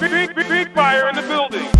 Big, big, big, fire in the building.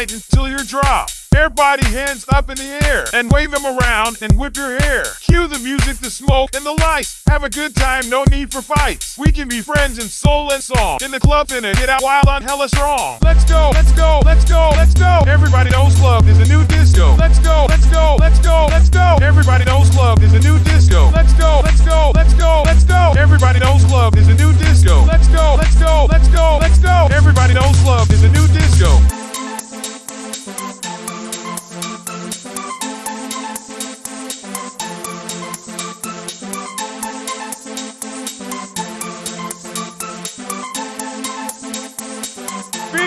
until you're dropped. Everybody hands up in the air and wave them around and whip your hair. Cue the music, the smoke, and the lights. Have a good time, no need for fights. We can be friends in soul and song. In the club, in it, get out wild on hella strong. Let's go, let's go, let's go, let's go. Everybody knows love is a new disco. Let's go, let's go.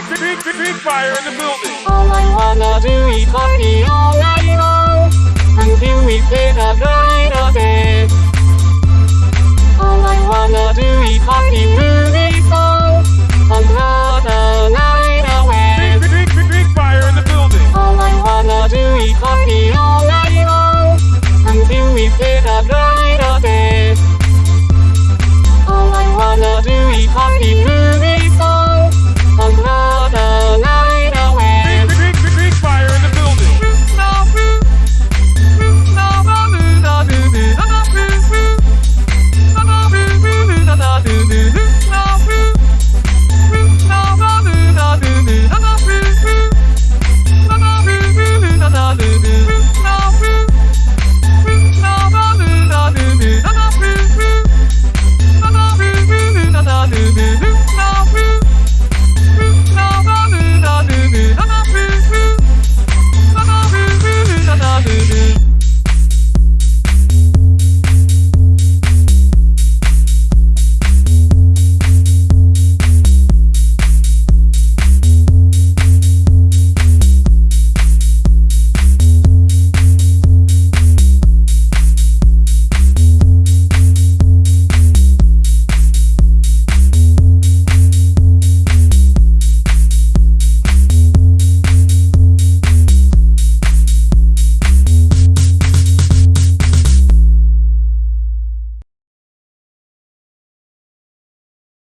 big, big, big, big fire in the building. All I wanna do is party all night long until we see the light of day. All I wanna do is party.